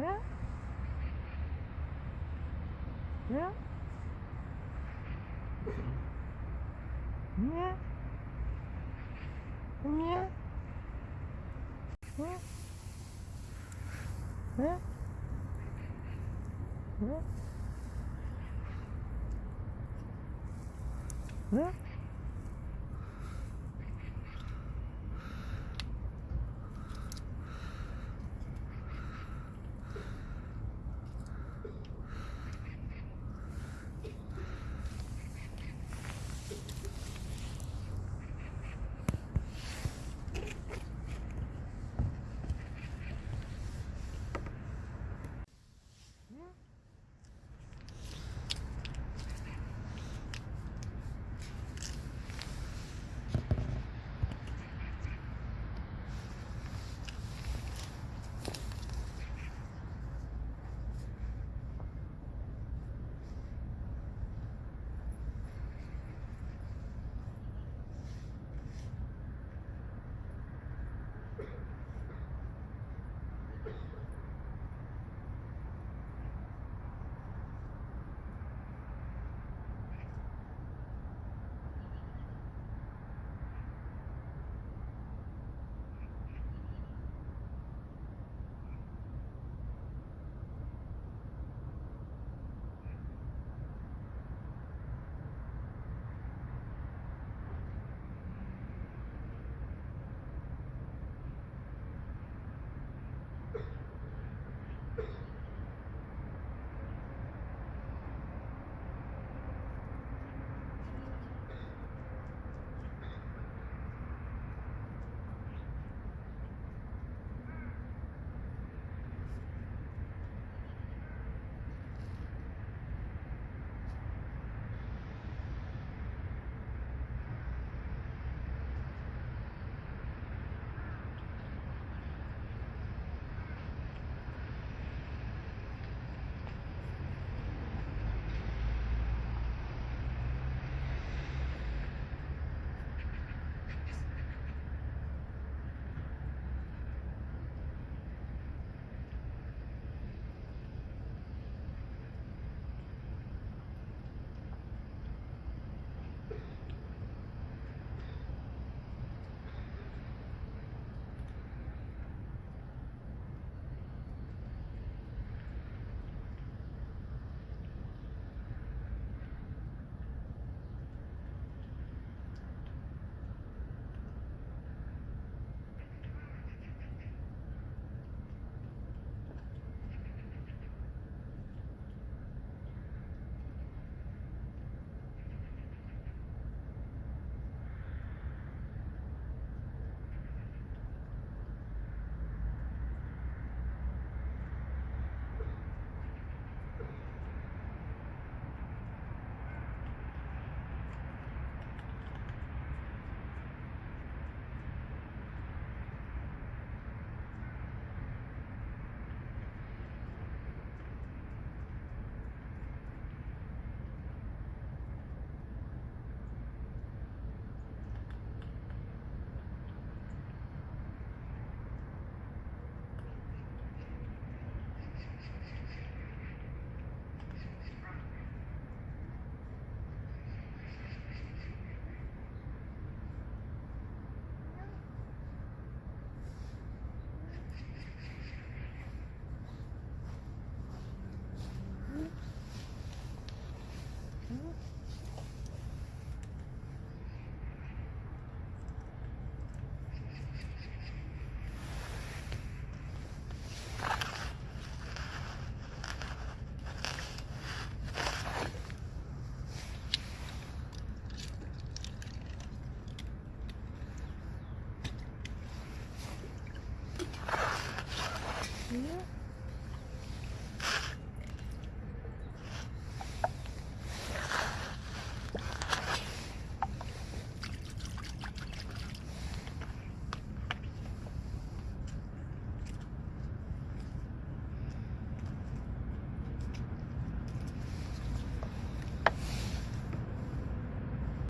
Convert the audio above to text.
예? 예? 예? 예? 예? 예? 예? 예? here.